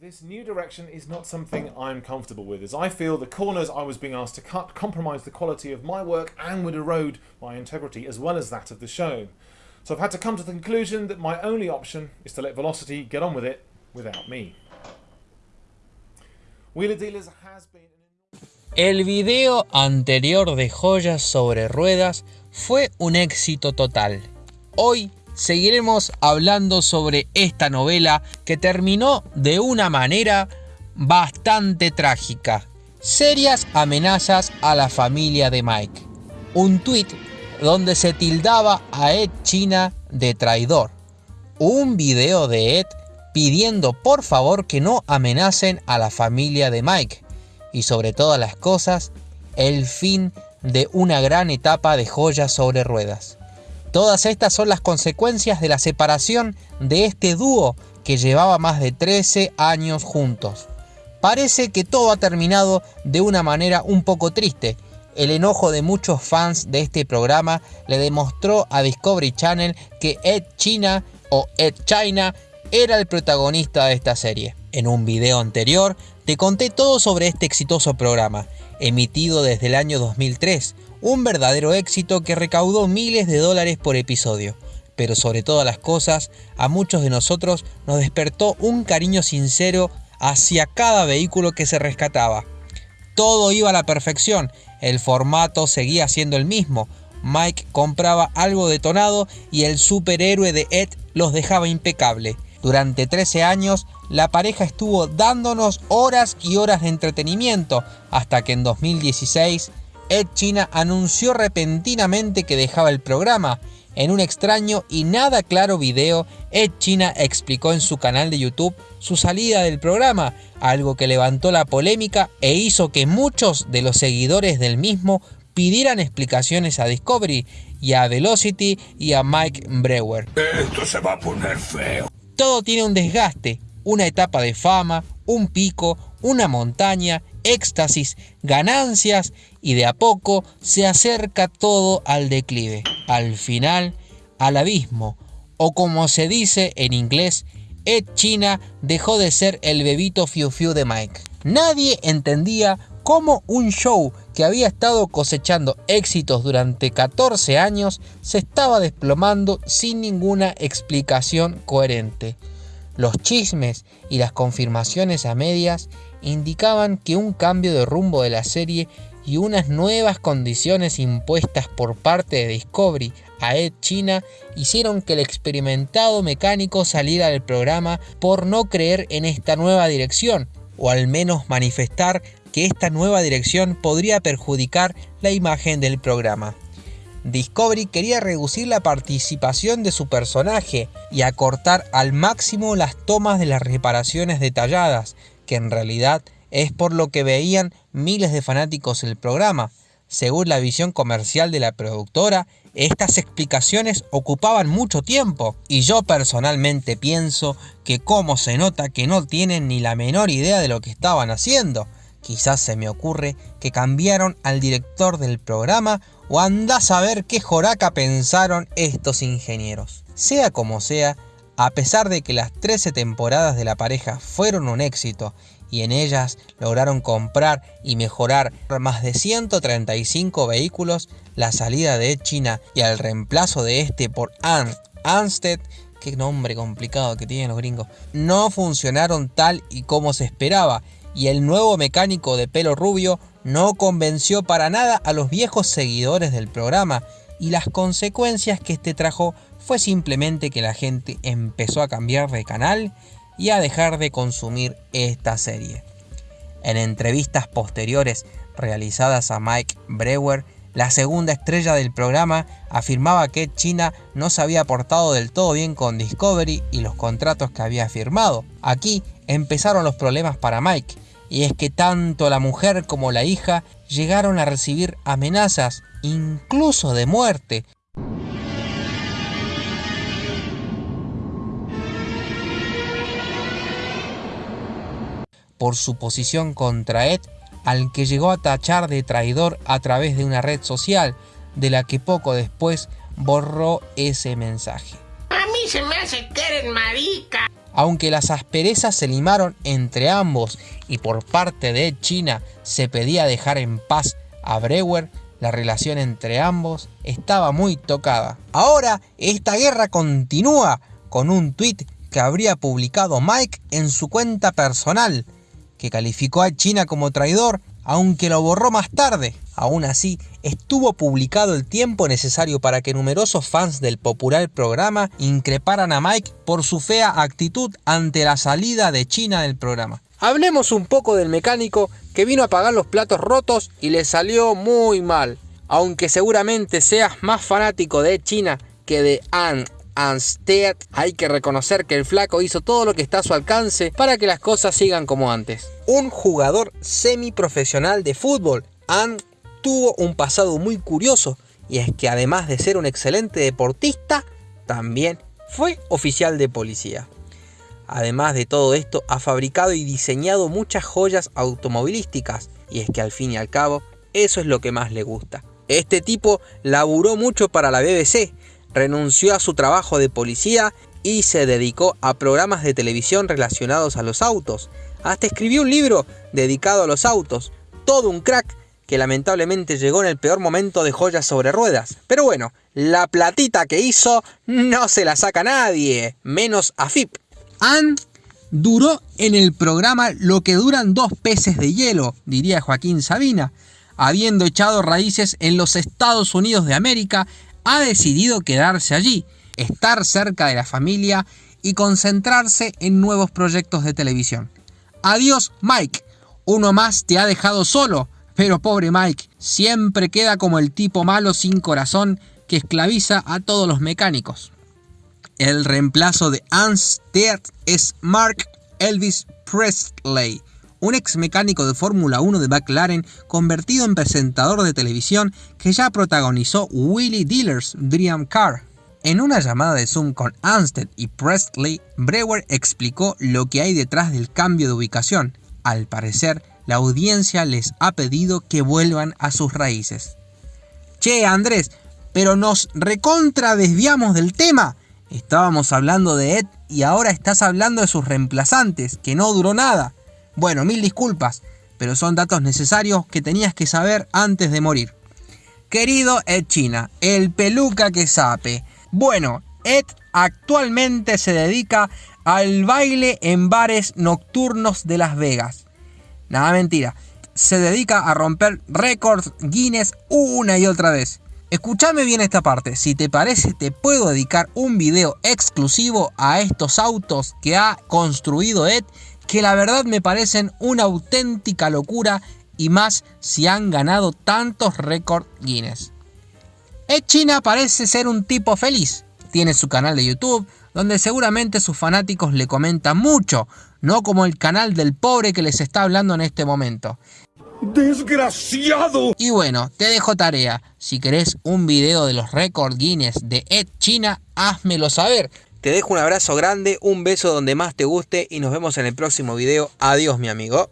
This new direction is not something I'm comfortable with, as I feel the corners I was being asked to cut compromise the quality of my work and would erode my integrity as well as that of the show. So I've had to come to the conclusion that my only option is to let Velocity get on with it without me. Wheeler Dealers has been El video anterior de Joyas sobre Ruedas fue un éxito total. Hoy seguiremos hablando sobre esta novela que terminó de una manera bastante trágica. Serias amenazas a la familia de Mike. Un tweet donde se tildaba a Ed China de traidor. Un video de Ed pidiendo por favor que no amenacen a la familia de Mike. Y sobre todas las cosas, el fin de una gran etapa de joyas sobre ruedas. Todas estas son las consecuencias de la separación de este dúo que llevaba más de 13 años juntos. Parece que todo ha terminado de una manera un poco triste. El enojo de muchos fans de este programa le demostró a Discovery Channel que Ed China o Ed China era el protagonista de esta serie. En un video anterior te conté todo sobre este exitoso programa, emitido desde el año 2003, un verdadero éxito que recaudó miles de dólares por episodio. Pero sobre todas las cosas, a muchos de nosotros nos despertó un cariño sincero hacia cada vehículo que se rescataba. Todo iba a la perfección, el formato seguía siendo el mismo, Mike compraba algo detonado y el superhéroe de Ed los dejaba impecable. Durante 13 años, la pareja estuvo dándonos horas y horas de entretenimiento, hasta que en 2016 Ed China anunció repentinamente que dejaba el programa. En un extraño y nada claro video, Ed China explicó en su canal de YouTube su salida del programa, algo que levantó la polémica e hizo que muchos de los seguidores del mismo pidieran explicaciones a Discovery y a Velocity y a Mike Brewer. Esto se va a poner feo. Todo tiene un desgaste, una etapa de fama, un pico, una montaña, éxtasis, ganancias y de a poco se acerca todo al declive, al final al abismo, o como se dice en inglés, Ed China dejó de ser el bebito fiu fiu de Mike. Nadie entendía cómo un show que había estado cosechando éxitos durante 14 años se estaba desplomando sin ninguna explicación coherente. Los chismes y las confirmaciones a medias indicaban que un cambio de rumbo de la serie y unas nuevas condiciones impuestas por parte de Discovery a Ed China hicieron que el experimentado mecánico saliera del programa por no creer en esta nueva dirección, o al menos manifestar que esta nueva dirección podría perjudicar la imagen del programa. Discovery quería reducir la participación de su personaje y acortar al máximo las tomas de las reparaciones detalladas, que en realidad es por lo que veían miles de fanáticos el programa. Según la visión comercial de la productora, estas explicaciones ocupaban mucho tiempo y yo personalmente pienso que como se nota que no tienen ni la menor idea de lo que estaban haciendo. Quizás se me ocurre que cambiaron al director del programa o anda a saber qué joraca pensaron estos ingenieros. Sea como sea, a pesar de que las 13 temporadas de la pareja fueron un éxito y en ellas lograron comprar y mejorar más de 135 vehículos, la salida de China y el reemplazo de este por Ernst Ansted, qué nombre complicado que tienen los gringos, no funcionaron tal y como se esperaba y el nuevo mecánico de pelo rubio no convenció para nada a los viejos seguidores del programa y las consecuencias que este trajo fue simplemente que la gente empezó a cambiar de canal y a dejar de consumir esta serie. En entrevistas posteriores realizadas a Mike Brewer, la segunda estrella del programa afirmaba que China no se había portado del todo bien con Discovery y los contratos que había firmado. Aquí empezaron los problemas para Mike, y es que tanto la mujer como la hija llegaron a recibir amenazas, incluso de muerte, por su posición contra Ed, al que llegó a tachar de traidor a través de una red social, de la que poco después borró ese mensaje. A mí se me hace que eres marica. Aunque las asperezas se limaron entre ambos y por parte de China se pedía dejar en paz a Brewer, la relación entre ambos estaba muy tocada. Ahora esta guerra continúa con un tuit que habría publicado Mike en su cuenta personal, que calificó a China como traidor, aunque lo borró más tarde. Aún así, estuvo publicado el tiempo necesario para que numerosos fans del popular programa increparan a Mike por su fea actitud ante la salida de China del programa. Hablemos un poco del mecánico que vino a pagar los platos rotos y le salió muy mal. Aunque seguramente seas más fanático de China que de Anne Anstead, hay que reconocer que el flaco hizo todo lo que está a su alcance para que las cosas sigan como antes. Un jugador semiprofesional de fútbol, Anne tuvo un pasado muy curioso y es que además de ser un excelente deportista, también fue oficial de policía. Además de todo esto, ha fabricado y diseñado muchas joyas automovilísticas y es que al fin y al cabo, eso es lo que más le gusta. Este tipo laburó mucho para la BBC, renunció a su trabajo de policía y se dedicó a programas de televisión relacionados a los autos. Hasta escribió un libro dedicado a los autos. Todo un crack que lamentablemente llegó en el peor momento de joyas sobre ruedas. Pero bueno, la platita que hizo no se la saca nadie, menos a FIP. Ann duró en el programa lo que duran dos peces de hielo, diría Joaquín Sabina. Habiendo echado raíces en los Estados Unidos de América, ha decidido quedarse allí, estar cerca de la familia y concentrarse en nuevos proyectos de televisión. Adiós Mike, uno más te ha dejado solo, pero pobre Mike, siempre queda como el tipo malo sin corazón que esclaviza a todos los mecánicos. El reemplazo de Anstead es Mark Elvis Presley, un ex mecánico de Fórmula 1 de McLaren convertido en presentador de televisión que ya protagonizó Willie Dealer's Dream Car. En una llamada de Zoom con Anstead y Presley, Brewer explicó lo que hay detrás del cambio de ubicación. Al parecer, la audiencia les ha pedido que vuelvan a sus raíces. Che, Andrés, pero nos recontra desviamos del tema. Estábamos hablando de Ed y ahora estás hablando de sus reemplazantes, que no duró nada. Bueno, mil disculpas, pero son datos necesarios que tenías que saber antes de morir. Querido Ed China, el peluca que sape. Bueno, Ed actualmente se dedica al baile en bares nocturnos de Las Vegas. Nada mentira, se dedica a romper récords Guinness una y otra vez. Escúchame bien esta parte, si te parece te puedo dedicar un video exclusivo a estos autos que ha construido Ed que la verdad me parecen una auténtica locura y más si han ganado tantos récords Guinness. Ed China parece ser un tipo feliz. Tiene su canal de YouTube, donde seguramente sus fanáticos le comentan mucho, no como el canal del pobre que les está hablando en este momento. ¡Desgraciado! Y bueno, te dejo tarea. Si querés un video de los récords Guinness de Ed China, házmelo saber. Te dejo un abrazo grande, un beso donde más te guste y nos vemos en el próximo video. Adiós mi amigo.